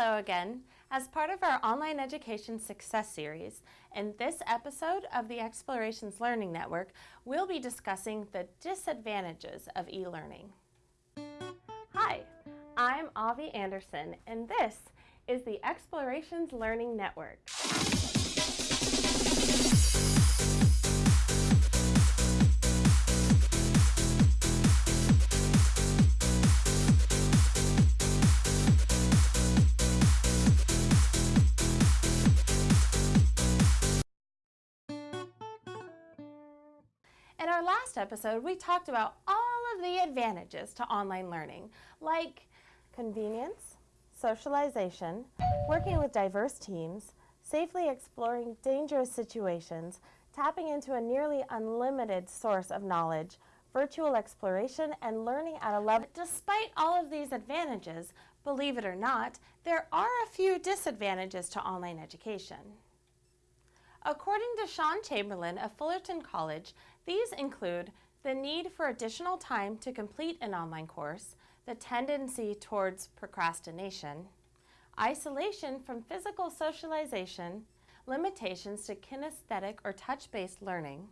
Hello again. As part of our Online Education Success Series, in this episode of the Explorations Learning Network, we'll be discussing the disadvantages of e-learning. Hi, I'm Avi Anderson, and this is the Explorations Learning Network. In our last episode, we talked about all of the advantages to online learning, like convenience, socialization, working with diverse teams, safely exploring dangerous situations, tapping into a nearly unlimited source of knowledge, virtual exploration, and learning at a level. Despite all of these advantages, believe it or not, there are a few disadvantages to online education. According to Sean Chamberlain of Fullerton College, these include the need for additional time to complete an online course, the tendency towards procrastination, isolation from physical socialization, limitations to kinesthetic or touch-based learning,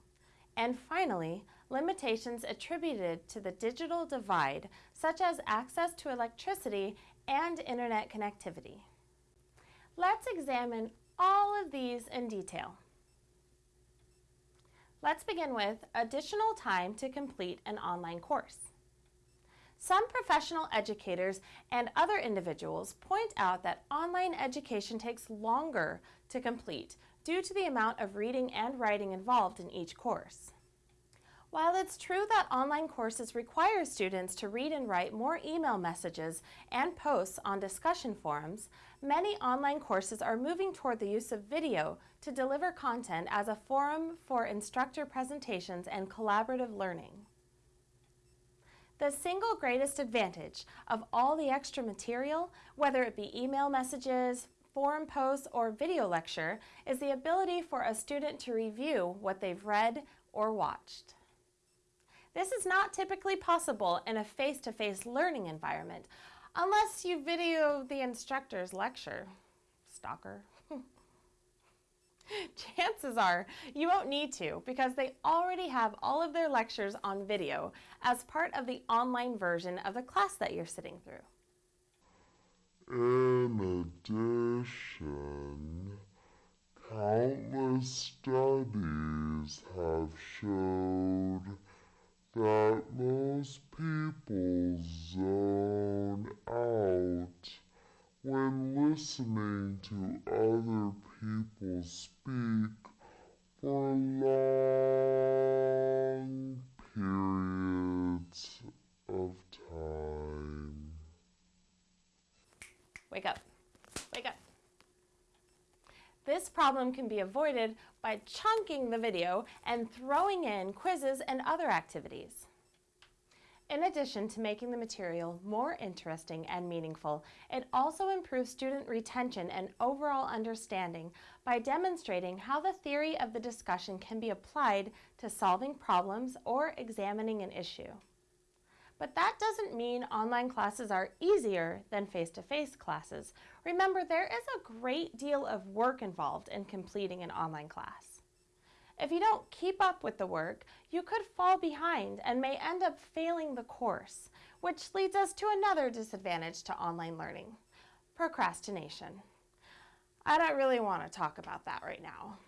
and finally, limitations attributed to the digital divide, such as access to electricity and internet connectivity. Let's examine all of these in detail. Let's begin with additional time to complete an online course. Some professional educators and other individuals point out that online education takes longer to complete due to the amount of reading and writing involved in each course. While it's true that online courses require students to read and write more email messages and posts on discussion forums, many online courses are moving toward the use of video to deliver content as a forum for instructor presentations and collaborative learning. The single greatest advantage of all the extra material, whether it be email messages, forum posts, or video lecture, is the ability for a student to review what they've read or watched. This is not typically possible in a face-to-face -face learning environment unless you video the instructor's lecture. Stalker. Chances are you won't need to because they already have all of their lectures on video as part of the online version of the class that you're sitting through. In addition, countless studies have showed that most people zone out when listening to other people speak for long periods of time. Wake up. Wake up. This problem can be avoided by chunking the video and throwing in quizzes and other activities. In addition to making the material more interesting and meaningful, it also improves student retention and overall understanding by demonstrating how the theory of the discussion can be applied to solving problems or examining an issue. But that doesn't mean online classes are easier than face-to-face -face classes. Remember, there is a great deal of work involved in completing an online class. If you don't keep up with the work, you could fall behind and may end up failing the course, which leads us to another disadvantage to online learning, procrastination. I don't really want to talk about that right now.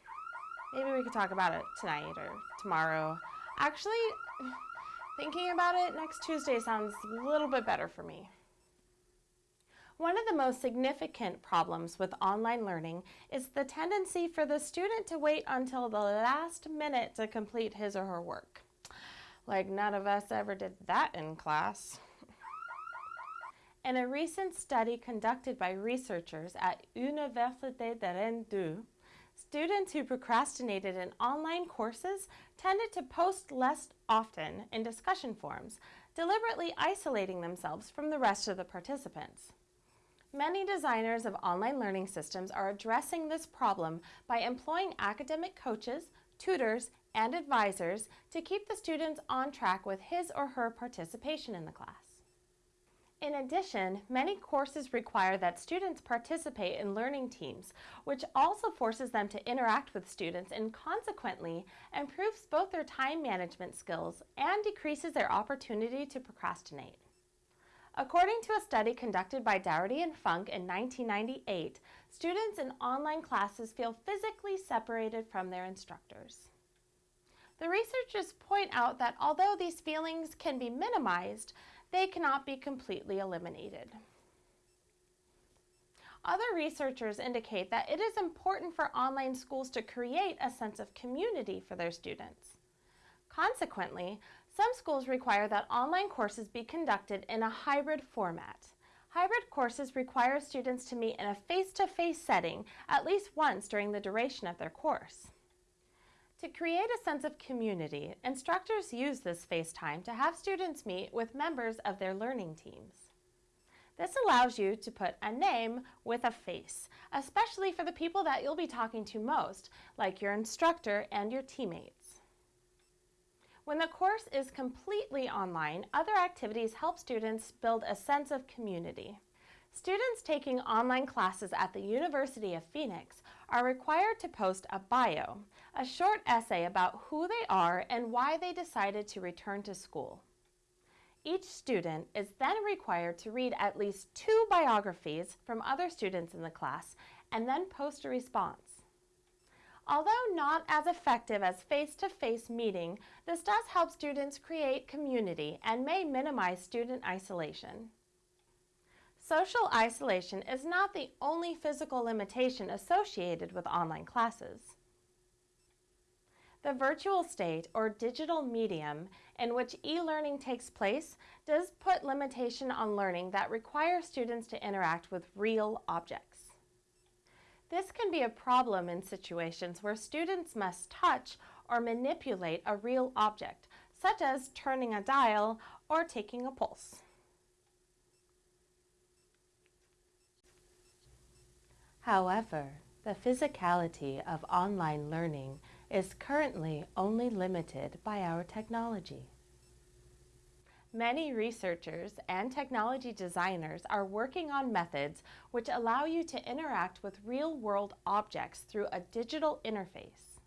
Maybe we could talk about it tonight or tomorrow. Actually, Thinking about it, next Tuesday sounds a little bit better for me. One of the most significant problems with online learning is the tendency for the student to wait until the last minute to complete his or her work. Like none of us ever did that in class. In a recent study conducted by researchers at Université de Rennes 2, Students who procrastinated in online courses tended to post less often in discussion forums, deliberately isolating themselves from the rest of the participants. Many designers of online learning systems are addressing this problem by employing academic coaches, tutors, and advisors to keep the students on track with his or her participation in the class. In addition, many courses require that students participate in learning teams, which also forces them to interact with students and consequently improves both their time management skills and decreases their opportunity to procrastinate. According to a study conducted by Dougherty and Funk in 1998, students in online classes feel physically separated from their instructors. The researchers point out that although these feelings can be minimized, they cannot be completely eliminated. Other researchers indicate that it is important for online schools to create a sense of community for their students. Consequently, some schools require that online courses be conducted in a hybrid format. Hybrid courses require students to meet in a face-to-face -face setting at least once during the duration of their course. To create a sense of community, instructors use this FaceTime to have students meet with members of their learning teams. This allows you to put a name with a face, especially for the people that you'll be talking to most, like your instructor and your teammates. When the course is completely online, other activities help students build a sense of community. Students taking online classes at the University of Phoenix are required to post a bio, a short essay about who they are and why they decided to return to school. Each student is then required to read at least two biographies from other students in the class and then post a response. Although not as effective as face-to-face -face meeting, this does help students create community and may minimize student isolation. Social isolation is not the only physical limitation associated with online classes. The virtual state or digital medium in which e-learning takes place does put limitation on learning that requires students to interact with real objects. This can be a problem in situations where students must touch or manipulate a real object, such as turning a dial or taking a pulse. However, the physicality of online learning is currently only limited by our technology. Many researchers and technology designers are working on methods which allow you to interact with real-world objects through a digital interface.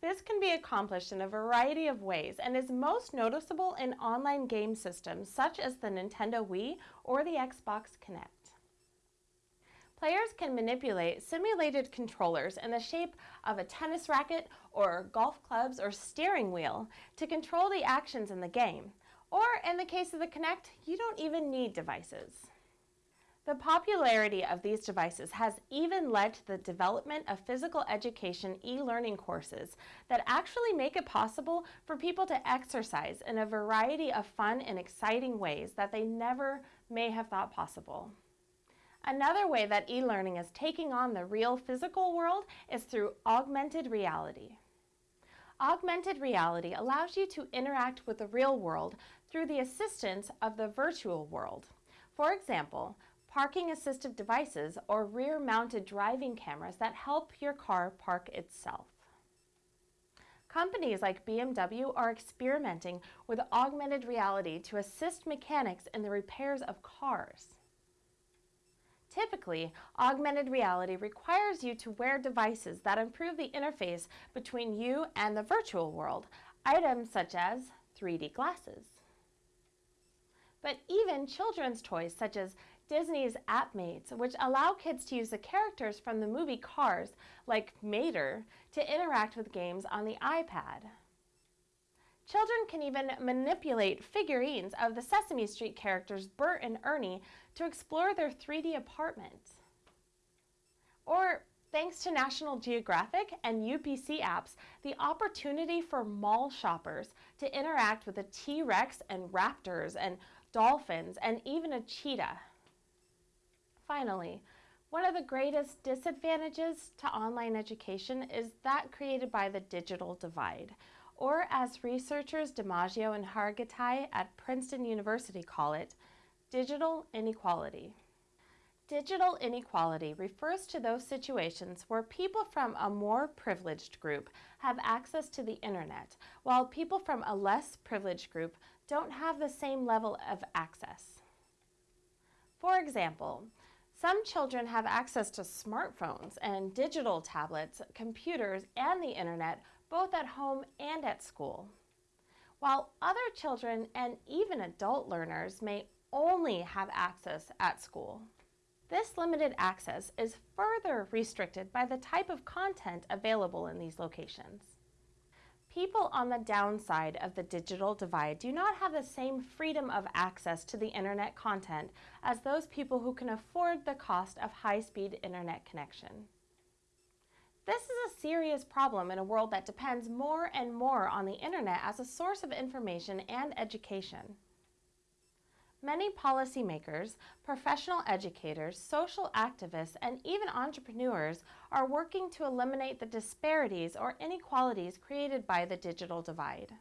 This can be accomplished in a variety of ways and is most noticeable in online game systems such as the Nintendo Wii or the Xbox Kinect. Players can manipulate simulated controllers in the shape of a tennis racket or golf clubs or steering wheel to control the actions in the game, or in the case of the Kinect, you don't even need devices. The popularity of these devices has even led to the development of physical education e-learning courses that actually make it possible for people to exercise in a variety of fun and exciting ways that they never may have thought possible. Another way that e-learning is taking on the real physical world is through augmented reality. Augmented reality allows you to interact with the real world through the assistance of the virtual world. For example, parking assistive devices or rear-mounted driving cameras that help your car park itself. Companies like BMW are experimenting with augmented reality to assist mechanics in the repairs of cars. Typically, augmented reality requires you to wear devices that improve the interface between you and the virtual world, items such as 3D glasses. But even children's toys such as Disney's AppMates, which allow kids to use the characters from the movie Cars, like Mater, to interact with games on the iPad. Children can even manipulate figurines of the Sesame Street characters Bert and Ernie to explore their 3D apartment. Or Thanks to National Geographic and UPC apps, the opportunity for mall shoppers to interact with the T-Rex and raptors and dolphins, and even a cheetah. Finally, one of the greatest disadvantages to online education is that created by the digital divide, or as researchers DiMaggio and Hargittai at Princeton University call it, digital inequality. Digital inequality refers to those situations where people from a more privileged group have access to the internet, while people from a less privileged group don't have the same level of access. For example, some children have access to smartphones and digital tablets, computers, and the internet both at home and at school. While other children and even adult learners may only have access at school. This limited access is further restricted by the type of content available in these locations. People on the downside of the digital divide do not have the same freedom of access to the internet content as those people who can afford the cost of high-speed internet connection. This is a serious problem in a world that depends more and more on the internet as a source of information and education. Many policymakers, professional educators, social activists, and even entrepreneurs are working to eliminate the disparities or inequalities created by the digital divide.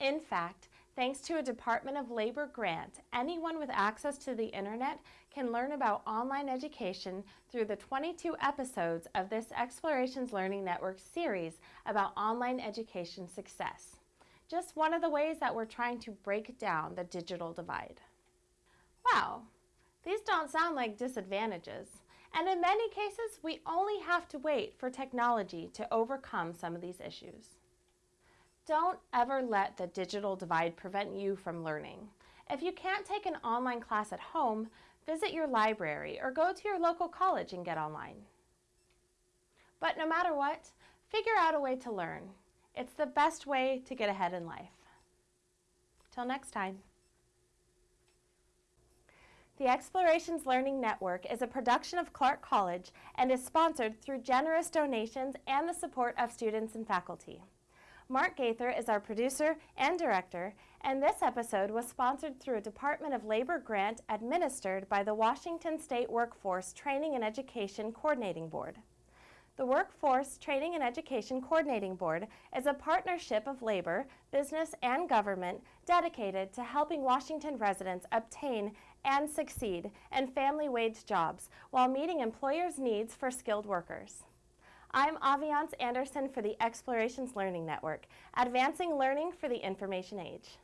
In fact, thanks to a Department of Labor grant, anyone with access to the internet can learn about online education through the 22 episodes of this Explorations Learning Network series about online education success. Just one of the ways that we're trying to break down the digital divide. Wow, these don't sound like disadvantages. And in many cases, we only have to wait for technology to overcome some of these issues. Don't ever let the digital divide prevent you from learning. If you can't take an online class at home, visit your library or go to your local college and get online. But no matter what, figure out a way to learn. It's the best way to get ahead in life. Till next time. The Explorations Learning Network is a production of Clark College and is sponsored through generous donations and the support of students and faculty. Mark Gaither is our producer and director, and this episode was sponsored through a Department of Labor grant administered by the Washington State Workforce Training and Education Coordinating Board. The Workforce Training and Education Coordinating Board is a partnership of labor, business, and government dedicated to helping Washington residents obtain and succeed in family wage jobs while meeting employers' needs for skilled workers. I'm Aviance Anderson for the Explorations Learning Network, advancing learning for the information age.